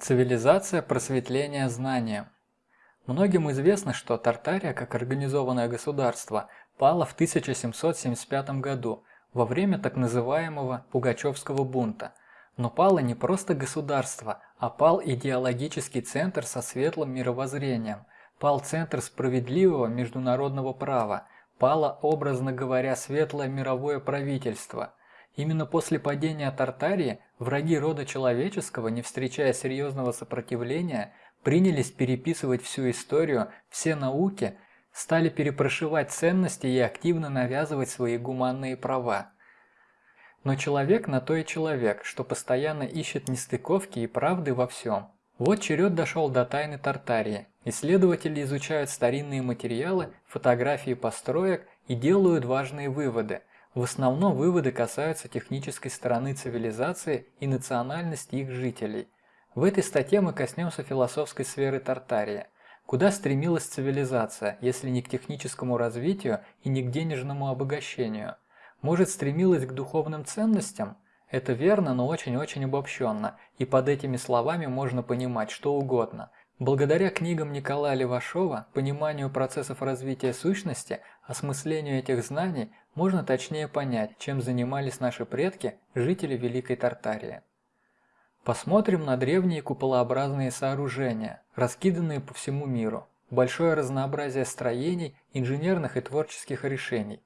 Цивилизация просветления знанием. Многим известно, что Тартария, как организованное государство, пала в 1775 году во время так называемого Пугачевского бунта. Но пало не просто государство, а пал идеологический центр со светлым мировоззрением, пал центр справедливого международного права, пало, образно говоря, светлое мировое правительство – Именно после падения Тартарии враги рода человеческого, не встречая серьезного сопротивления, принялись переписывать всю историю, все науки, стали перепрошивать ценности и активно навязывать свои гуманные права. Но человек на то и человек, что постоянно ищет нестыковки и правды во всем. Вот черед дошел до тайны Тартарии. Исследователи изучают старинные материалы, фотографии построек и делают важные выводы – в основном выводы касаются технической стороны цивилизации и национальности их жителей. В этой статье мы коснемся философской сферы Тартарии. Куда стремилась цивилизация, если не к техническому развитию и не к денежному обогащению? Может, стремилась к духовным ценностям? Это верно, но очень-очень обобщенно, и под этими словами можно понимать что угодно – Благодаря книгам Николая Левашова, пониманию процессов развития сущности, осмыслению этих знаний, можно точнее понять, чем занимались наши предки, жители Великой Тартарии. Посмотрим на древние куполообразные сооружения, раскиданные по всему миру, большое разнообразие строений, инженерных и творческих решений.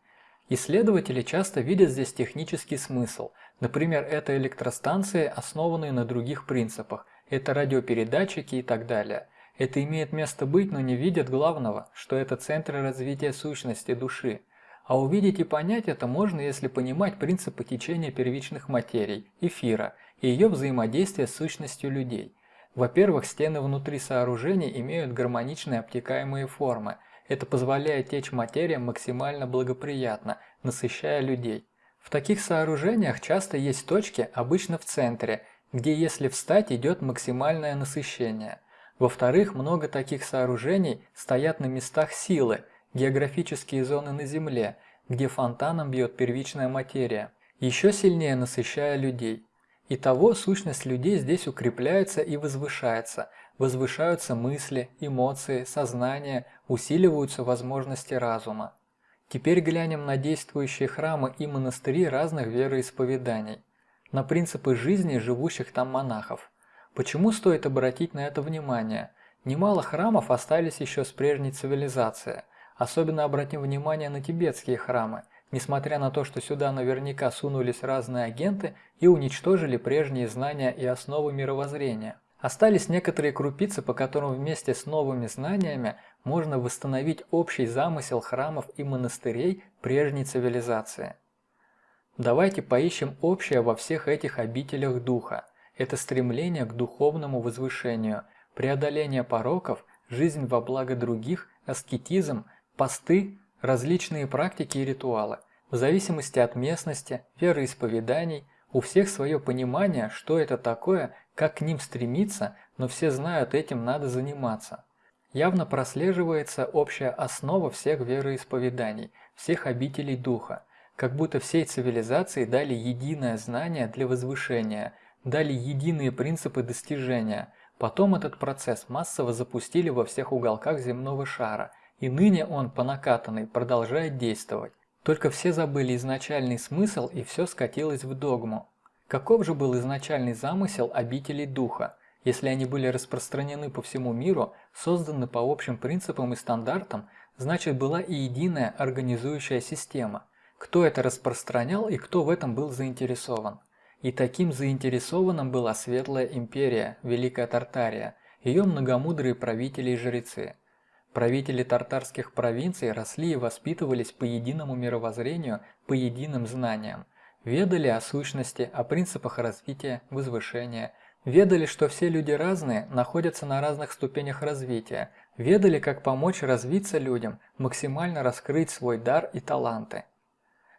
Исследователи часто видят здесь технический смысл, например, это электростанции, основанные на других принципах, это радиопередатчики и так далее. Это имеет место быть, но не видят главного, что это центры развития сущности души. А увидеть и понять это можно, если понимать принципы течения первичных материй, эфира, и ее взаимодействия с сущностью людей. Во-первых, стены внутри сооружений имеют гармоничные обтекаемые формы. Это позволяет течь материям максимально благоприятно, насыщая людей. В таких сооружениях часто есть точки, обычно в центре, где если встать идет максимальное насыщение. Во-вторых, много таких сооружений стоят на местах силы, географические зоны на Земле, где фонтаном бьет первичная материя, еще сильнее насыщая людей. Итого сущность людей здесь укрепляется и возвышается, возвышаются мысли, эмоции, сознание, усиливаются возможности разума. Теперь глянем на действующие храмы и монастыри разных вероисповеданий на принципы жизни живущих там монахов. Почему стоит обратить на это внимание? Немало храмов остались еще с прежней цивилизации. Особенно обратим внимание на тибетские храмы, несмотря на то, что сюда наверняка сунулись разные агенты и уничтожили прежние знания и основы мировоззрения. Остались некоторые крупицы, по которым вместе с новыми знаниями можно восстановить общий замысел храмов и монастырей прежней цивилизации. Давайте поищем общее во всех этих обителях Духа. Это стремление к духовному возвышению, преодоление пороков, жизнь во благо других, аскетизм, посты, различные практики и ритуалы. В зависимости от местности, вероисповеданий, у всех свое понимание, что это такое, как к ним стремиться, но все знают, этим надо заниматься. Явно прослеживается общая основа всех вероисповеданий, всех обителей Духа – как будто всей цивилизации дали единое знание для возвышения, дали единые принципы достижения. Потом этот процесс массово запустили во всех уголках земного шара, и ныне он по накатанной продолжает действовать. Только все забыли изначальный смысл и все скатилось в догму. Каков же был изначальный замысел обителей духа? Если они были распространены по всему миру, созданы по общим принципам и стандартам, значит была и единая организующая система – кто это распространял и кто в этом был заинтересован. И таким заинтересованным была Светлая Империя, Великая Тартария, ее многомудрые правители и жрецы. Правители тартарских провинций росли и воспитывались по единому мировоззрению, по единым знаниям. Ведали о сущности, о принципах развития, возвышения. Ведали, что все люди разные, находятся на разных ступенях развития. Ведали, как помочь развиться людям, максимально раскрыть свой дар и таланты.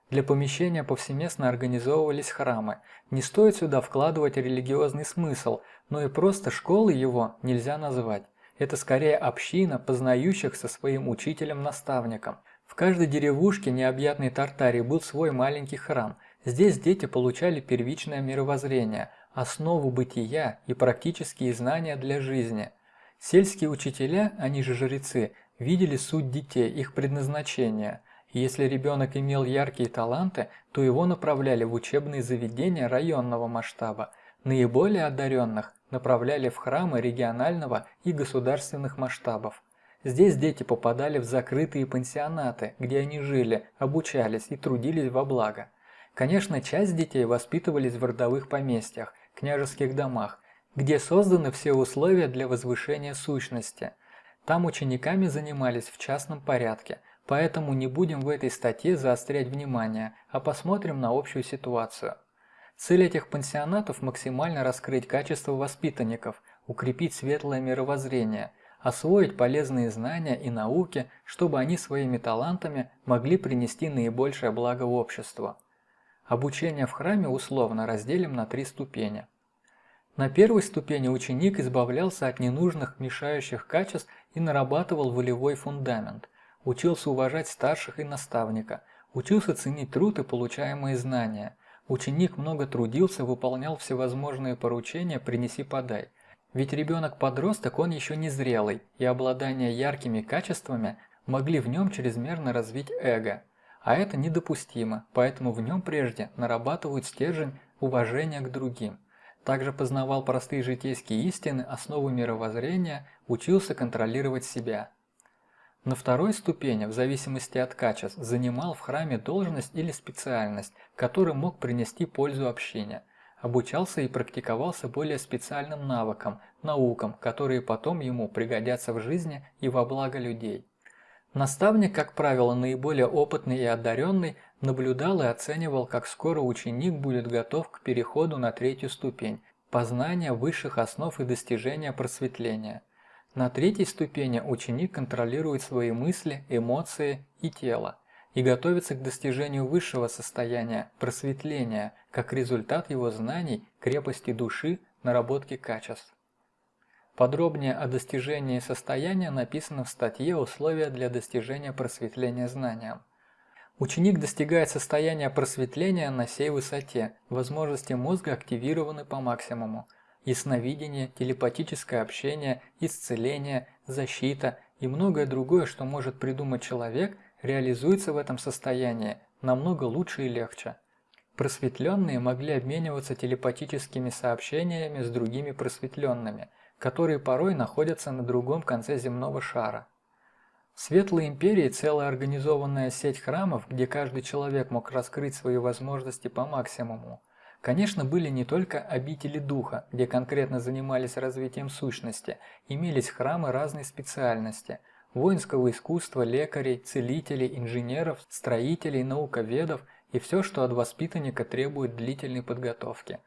Для помещения повсеместно организовывались храмы. Не стоит сюда вкладывать религиозный смысл, но и просто школы его нельзя назвать. Это скорее община, познающих со своим учителем-наставником. В каждой деревушке необъятной Тартарии был свой маленький храм. Здесь дети получали первичное мировоззрение, основу бытия и практические знания для жизни. Сельские учителя, они же жрецы, видели суть детей, их предназначение. Если ребенок имел яркие таланты, то его направляли в учебные заведения районного масштаба. Наиболее одаренных направляли в храмы регионального и государственных масштабов. Здесь дети попадали в закрытые пансионаты, где они жили, обучались и трудились во благо. Конечно, часть детей воспитывались в родовых поместьях, княжеских домах, где созданы все условия для возвышения сущности. Там учениками занимались в частном порядке, поэтому не будем в этой статье заострять внимание, а посмотрим на общую ситуацию. Цель этих пансионатов – максимально раскрыть качество воспитанников, укрепить светлое мировоззрение, освоить полезные знания и науки, чтобы они своими талантами могли принести наибольшее благо обществу. Обучение в храме условно разделим на три ступени. На первой ступени ученик избавлялся от ненужных мешающих качеств и нарабатывал волевой фундамент, учился уважать старших и наставника, учился ценить труд и получаемые знания. Ученик много трудился, выполнял всевозможные поручения «принеси-подай». Ведь ребенок-подросток, он еще не зрелый, и обладание яркими качествами могли в нем чрезмерно развить эго – а это недопустимо, поэтому в нем прежде нарабатывают стержень уважения к другим. Также познавал простые житейские истины, основы мировоззрения, учился контролировать себя. На второй ступени, в зависимости от качеств, занимал в храме должность или специальность, который мог принести пользу общине. Обучался и практиковался более специальным навыкам, наукам, которые потом ему пригодятся в жизни и во благо людей. Наставник, как правило, наиболее опытный и одаренный, наблюдал и оценивал, как скоро ученик будет готов к переходу на третью ступень – познания высших основ и достижения просветления. На третьей ступени ученик контролирует свои мысли, эмоции и тело и готовится к достижению высшего состояния – просветления, как результат его знаний, крепости души, наработки качеств. Подробнее о достижении состояния написано в статье «Условия для достижения просветления знанием». Ученик достигает состояния просветления на сей высоте, возможности мозга активированы по максимуму. Ясновидение, телепатическое общение, исцеление, защита и многое другое, что может придумать человек, реализуется в этом состоянии намного лучше и легче. Просветленные могли обмениваться телепатическими сообщениями с другими просветленными – которые порой находятся на другом конце земного шара. В Светлой Империи целая организованная сеть храмов, где каждый человек мог раскрыть свои возможности по максимуму. Конечно, были не только обители духа, где конкретно занимались развитием сущности, имелись храмы разной специальности – воинского искусства, лекарей, целителей, инженеров, строителей, науковедов и все, что от воспитанника требует длительной подготовки.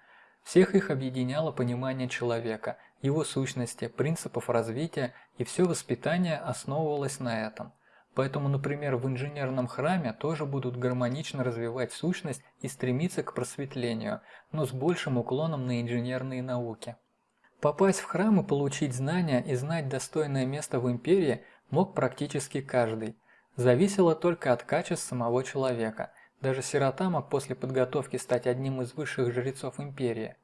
Всех их объединяло понимание человека, его сущности, принципов развития, и все воспитание основывалось на этом. Поэтому, например, в инженерном храме тоже будут гармонично развивать сущность и стремиться к просветлению, но с большим уклоном на инженерные науки. Попасть в храм и получить знания и знать достойное место в империи мог практически каждый. Зависело только от качеств самого человека. Даже сирота мог после подготовки стать одним из высших жрецов империи.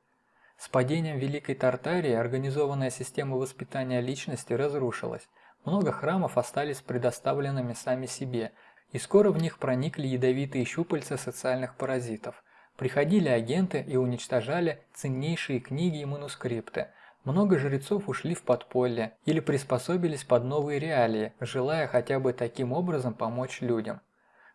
С падением Великой Тартарии организованная система воспитания личности разрушилась. Много храмов остались предоставленными сами себе, и скоро в них проникли ядовитые щупальца социальных паразитов. Приходили агенты и уничтожали ценнейшие книги и манускрипты. Много жрецов ушли в подполье или приспособились под новые реалии, желая хотя бы таким образом помочь людям.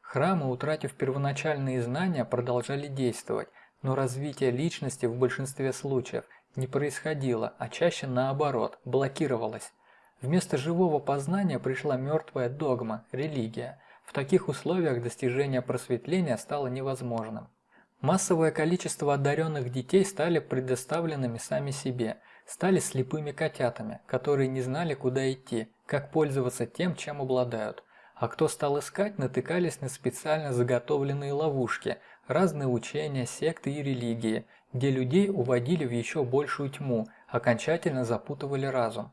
Храмы, утратив первоначальные знания, продолжали действовать, но развитие личности в большинстве случаев не происходило, а чаще наоборот, блокировалось. Вместо живого познания пришла мертвая догма, религия. В таких условиях достижение просветления стало невозможным. Массовое количество одаренных детей стали предоставленными сами себе, стали слепыми котятами, которые не знали, куда идти, как пользоваться тем, чем обладают. А кто стал искать, натыкались на специально заготовленные ловушки, разные учения, секты и религии, где людей уводили в еще большую тьму, окончательно запутывали разум.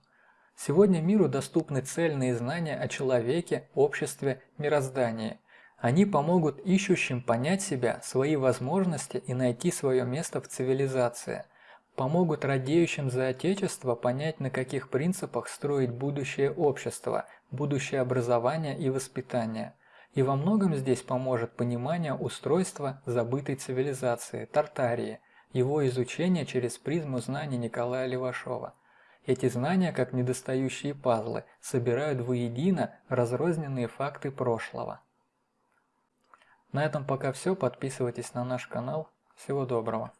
Сегодня миру доступны цельные знания о человеке, обществе, мироздании. Они помогут ищущим понять себя, свои возможности и найти свое место в цивилизации. Помогут радеющим за Отечество понять, на каких принципах строить будущее общество, будущее образование и воспитание. И во многом здесь поможет понимание устройства забытой цивилизации, Тартарии, его изучение через призму знаний Николая Левашова. Эти знания, как недостающие пазлы, собирают воедино разрозненные факты прошлого. На этом пока все. Подписывайтесь на наш канал. Всего доброго.